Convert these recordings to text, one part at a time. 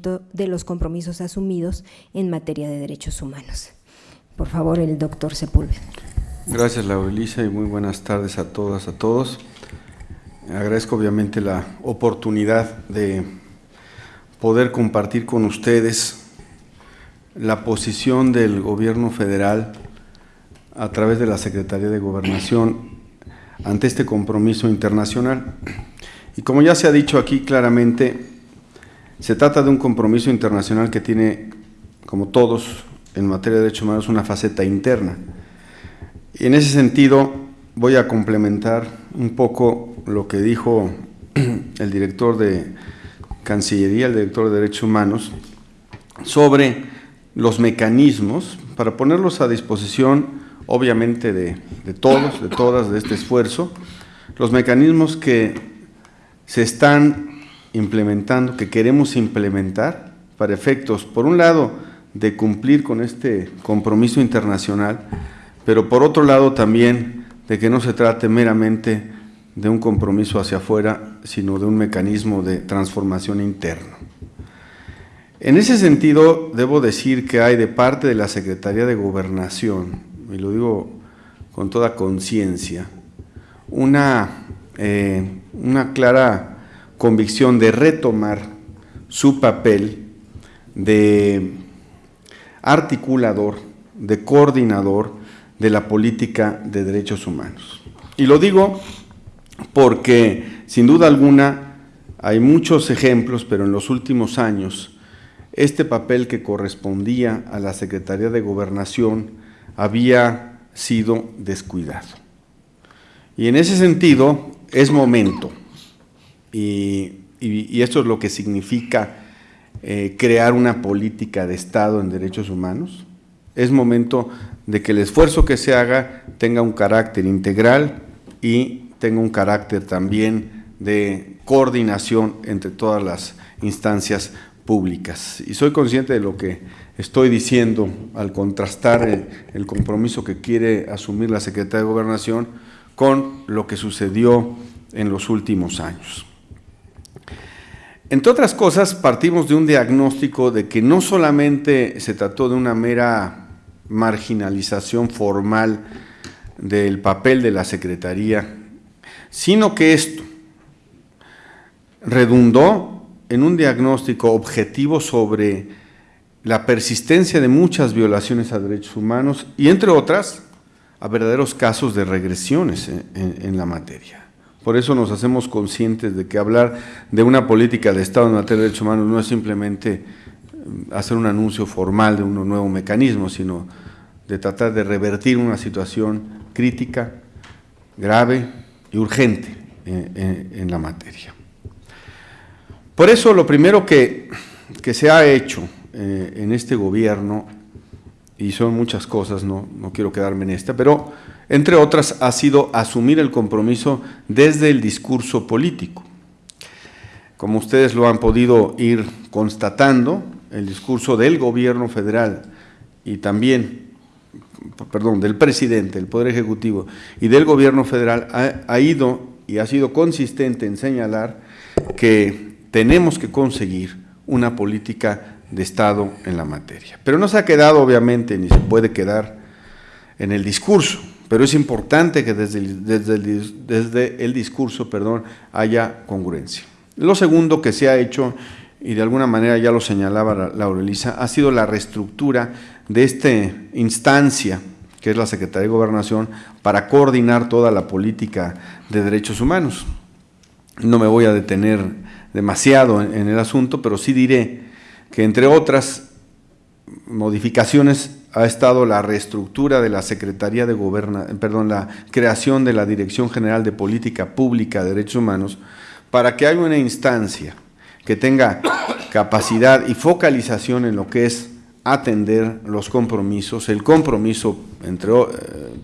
de los compromisos asumidos en materia de derechos humanos. Por favor, el doctor Sepúlveda. Gracias, Laurelisa, y muy buenas tardes a todas, a todos. Agradezco obviamente la oportunidad de poder compartir con ustedes la posición del gobierno federal a través de la Secretaría de Gobernación ante este compromiso internacional. Y como ya se ha dicho aquí claramente, se trata de un compromiso internacional que tiene, como todos en materia de derechos humanos, una faceta interna. Y en ese sentido voy a complementar un poco lo que dijo el director de Cancillería, el director de Derechos Humanos, sobre los mecanismos para ponerlos a disposición, obviamente, de, de todos, de todas, de este esfuerzo, los mecanismos que se están implementando, que queremos implementar para efectos, por un lado, de cumplir con este compromiso internacional, pero por otro lado también de que no se trate meramente de un compromiso hacia afuera, sino de un mecanismo de transformación interna. En ese sentido, debo decir que hay de parte de la Secretaría de Gobernación, y lo digo con toda conciencia, una, eh, una clara convicción de retomar su papel de articulador, de coordinador de la política de derechos humanos. Y lo digo porque, sin duda alguna, hay muchos ejemplos, pero en los últimos años, este papel que correspondía a la Secretaría de Gobernación había sido descuidado. Y en ese sentido, es momento y, esto es lo que significa eh, crear una política de Estado en derechos humanos. Es momento de que el esfuerzo que se haga tenga un carácter integral y tenga un carácter también de coordinación entre todas las instancias públicas. Y soy consciente de lo que estoy diciendo al contrastar el, el compromiso que quiere asumir la Secretaría de Gobernación con lo que sucedió en los últimos años. Entre otras cosas, partimos de un diagnóstico de que no solamente se trató de una mera marginalización formal del papel de la Secretaría, sino que esto redundó en un diagnóstico objetivo sobre la persistencia de muchas violaciones a derechos humanos y, entre otras, a verdaderos casos de regresiones en, la materia. Por eso nos hacemos conscientes de que hablar de una política de Estado en materia de derechos humanos no es simplemente mm, hacer un anuncio formal de un nuevo mecanismo, sino de tratar de revertir una situación crítica, grave y urgente en, la materia. Por eso lo primero que, se ha hecho eh, en este gobierno, y son muchas cosas, no, no quiero quedarme en esta, pero entre otras, ha sido asumir el compromiso desde el discurso político. Como ustedes lo han podido ir constatando, el discurso del gobierno federal y también, perdón, del presidente, del Poder Ejecutivo y del gobierno federal ha, ha ido y ha sido consistente en señalar que tenemos que conseguir una política de Estado en la materia. Pero no se ha quedado, obviamente, ni se puede quedar en el discurso pero es importante que desde el, discurso perdón, haya congruencia. Lo segundo que se ha hecho, y de alguna manera ya lo señalaba Laura Elisa, ha sido la reestructura de esta instancia, que es la Secretaría de Gobernación, para coordinar toda la política de derechos humanos. No me voy a detener demasiado en el asunto, pero sí diré que entre otras modificaciones ha estado la reestructura de la Secretaría de Gobernación, perdón, la creación de la Dirección General de Política Pública de Derechos Humanos para que haya una instancia que tenga capacidad y focalización en lo que es atender los compromisos, el compromiso, entre, eh,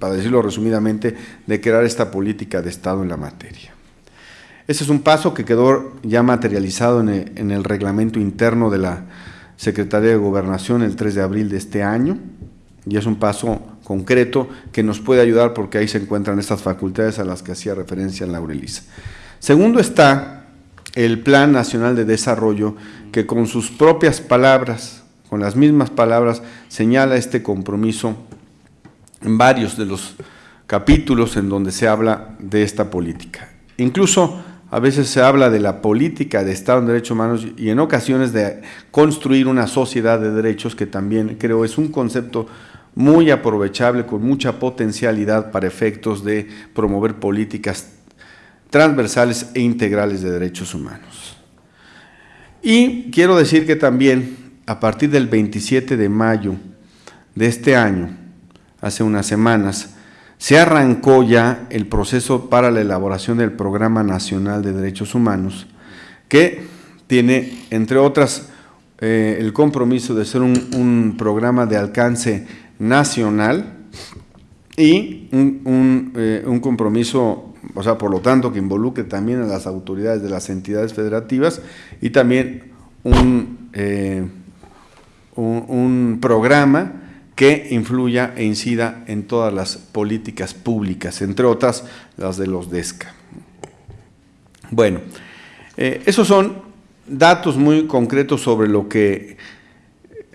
para decirlo resumidamente, de crear esta política de Estado en la materia. Ese es un paso que quedó ya materializado en el reglamento interno de la Secretaría de Gobernación el 3 de abril de este año, y es un paso concreto que nos puede ayudar porque ahí se encuentran estas facultades a las que hacía referencia Laurelisa. Segundo está el Plan Nacional de Desarrollo, que con sus propias palabras, con las mismas palabras, señala este compromiso en varios de los capítulos en donde se habla de esta política. Incluso a veces se habla de la política de Estado en Derechos Humanos y en ocasiones de construir una sociedad de derechos que también creo es un concepto muy aprovechable, con mucha potencialidad para efectos de promover políticas transversales e integrales de derechos humanos. Y quiero decir que también a partir del 27 de mayo de este año, hace unas semanas, se arrancó ya el proceso para la elaboración del Programa Nacional de Derechos Humanos, que tiene, entre otras, eh, el compromiso de ser un, programa de alcance nacional y un, eh, un, compromiso, o sea, por lo tanto, que involucre también a las autoridades de las entidades federativas y también un, eh, un programa que influya e incida en todas las políticas públicas, entre otras las de los DESCA. Bueno, eh, esos son datos muy concretos sobre lo que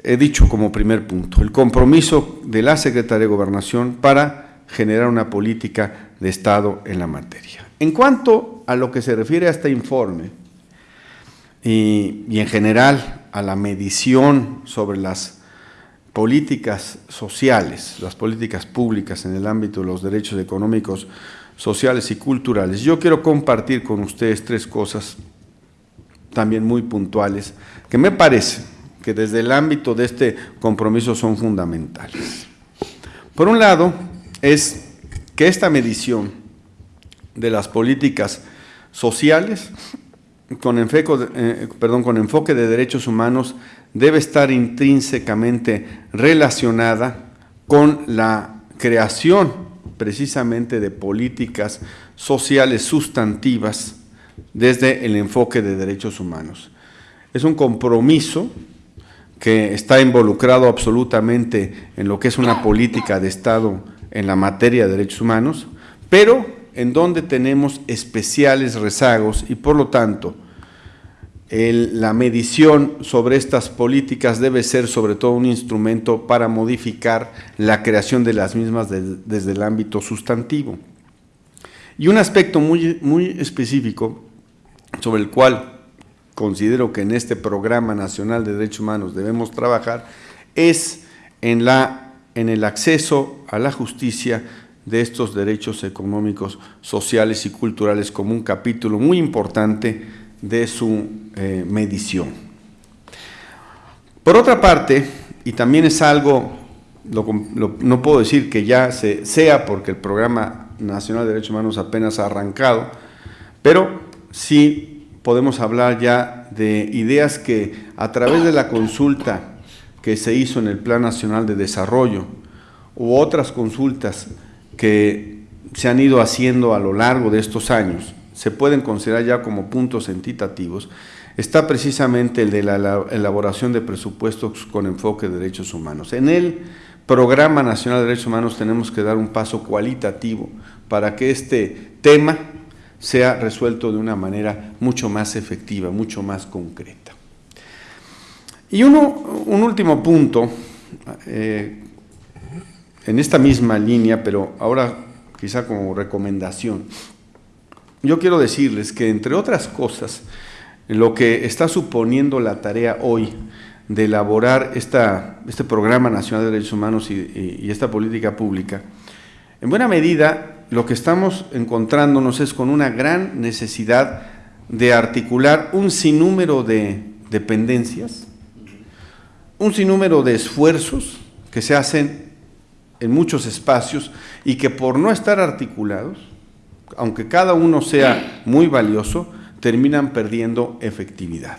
he dicho como primer punto, el compromiso de la Secretaría de Gobernación para generar una política de Estado en la materia. En cuanto a lo que se refiere a este informe y, y en general a la medición sobre las políticas sociales, las políticas públicas en el ámbito de los derechos económicos, sociales y culturales. Yo quiero compartir con ustedes tres cosas también muy puntuales que me parece que desde el ámbito de este compromiso son fundamentales. Por un lado, es que esta medición de las políticas sociales con enfoque, eh, perdón, con enfoque de derechos humanos debe estar intrínsecamente relacionada con la creación precisamente de políticas sociales sustantivas desde el enfoque de derechos humanos. Es un compromiso que está involucrado absolutamente en lo que es una política de Estado en la materia de derechos humanos, pero en donde tenemos especiales rezagos y por lo tanto la medición sobre estas políticas debe ser sobre todo un instrumento para modificar la creación de las mismas desde el ámbito sustantivo. Y un aspecto muy, muy específico sobre el cual considero que en este Programa Nacional de Derechos Humanos debemos trabajar es en, la, en el acceso a la justicia de estos derechos económicos, sociales y culturales como un capítulo muy importante de su eh, medición. Por otra parte, y también es algo, no puedo decir que ya se, sea porque el Programa Nacional de Derechos Humanos apenas ha arrancado, pero sí podemos hablar ya de ideas que a través de la consulta que se hizo en el Plan Nacional de Desarrollo u otras consultas que se han ido haciendo a lo largo de estos años, se pueden considerar ya como puntos entitativos, está precisamente el de la elaboración de presupuestos con enfoque de derechos humanos. En el Programa Nacional de Derechos Humanos tenemos que dar un paso cualitativo para que este tema sea resuelto de una manera mucho más efectiva, mucho más concreta. Y uno, un último punto, eh, en esta misma línea, pero ahora quizá como recomendación. Yo quiero decirles que, entre otras cosas, lo que está suponiendo la tarea hoy de elaborar este Programa Nacional de Derechos Humanos y, esta política pública, en buena medida lo que estamos encontrándonos es con una gran necesidad de articular un sinnúmero de dependencias, un sinnúmero de esfuerzos que se hacen en muchos espacios y que por no estar articulados, aunque cada uno sea muy valioso, terminan perdiendo efectividad.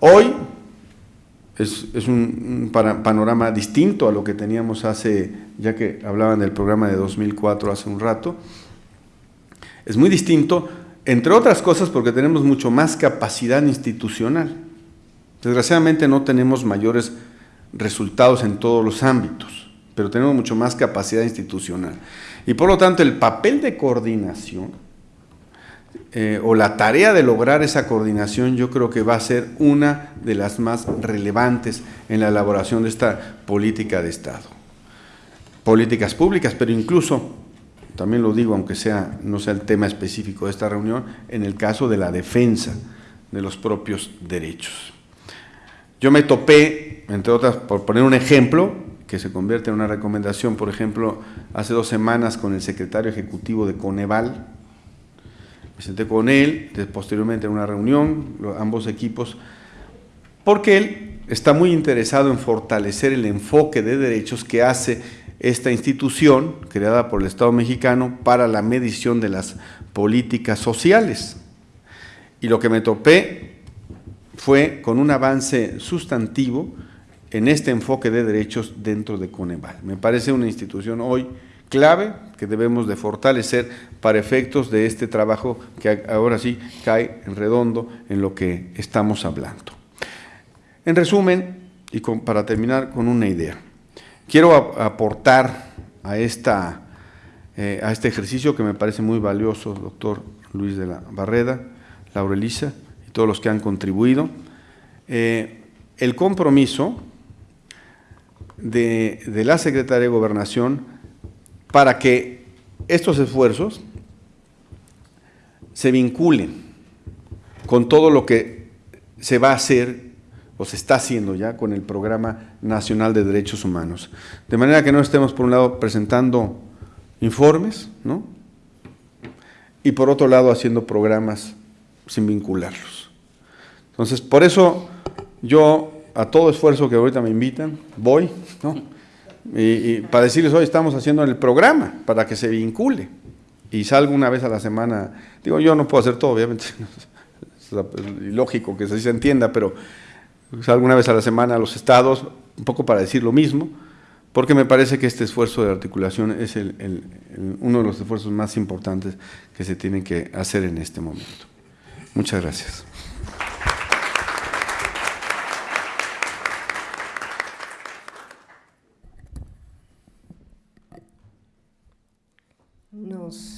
Hoy es, un, panorama distinto a lo que teníamos hace, ya que hablaban del programa de 2004 hace un rato, es muy distinto, entre otras cosas porque tenemos mucho más capacidad institucional. Desgraciadamente no tenemos mayores resultados en todos los ámbitos pero tenemos mucho más capacidad institucional. Y por lo tanto, el papel de coordinación eh, o la tarea de lograr esa coordinación yo creo que va a ser una de las más relevantes en la elaboración de esta política de Estado. Políticas públicas, pero incluso, también lo digo, aunque sea, no sea el tema específico de esta reunión, en el caso de la defensa de los propios derechos. Yo me topé, entre otras, por poner un ejemplo, que se convierte en una recomendación, por ejemplo, hace dos semanas con el secretario ejecutivo de Coneval, me senté con él, posteriormente en una reunión, ambos equipos, porque él está muy interesado en fortalecer el enfoque de derechos que hace esta institución creada por el Estado mexicano para la medición de las políticas sociales. Y lo que me topé fue con un avance sustantivo en este enfoque de derechos dentro de Coneval. Me parece una institución hoy clave que debemos de fortalecer para efectos de este trabajo que ahora sí cae en redondo en lo que estamos hablando. En resumen, y para terminar con una idea, quiero aportar a, esta, eh, a este ejercicio que me parece muy valioso, doctor Luis de la Barreda, Laura Elisa y todos los que han contribuido, eh, el compromiso de la Secretaría de Gobernación para que estos esfuerzos se vinculen con todo lo que se va a hacer o se está haciendo ya con el Programa Nacional de Derechos Humanos. De manera que no estemos, por un lado, presentando informes, ¿no? Y por otro lado, haciendo programas sin vincularlos. Entonces, por eso yo, a todo esfuerzo que ahorita me invitan, voy, ¿no? Y, para decirles, hoy estamos haciendo el programa para que se vincule. Y salgo una vez a la semana. Digo, yo no puedo hacer todo, obviamente. Es lógico que así se entienda, pero salgo una vez a la semana a los estados, un poco para decir lo mismo, porque me parece que este esfuerzo de articulación es uno de los esfuerzos más importantes que se tienen que hacer en este momento. Muchas gracias. Nos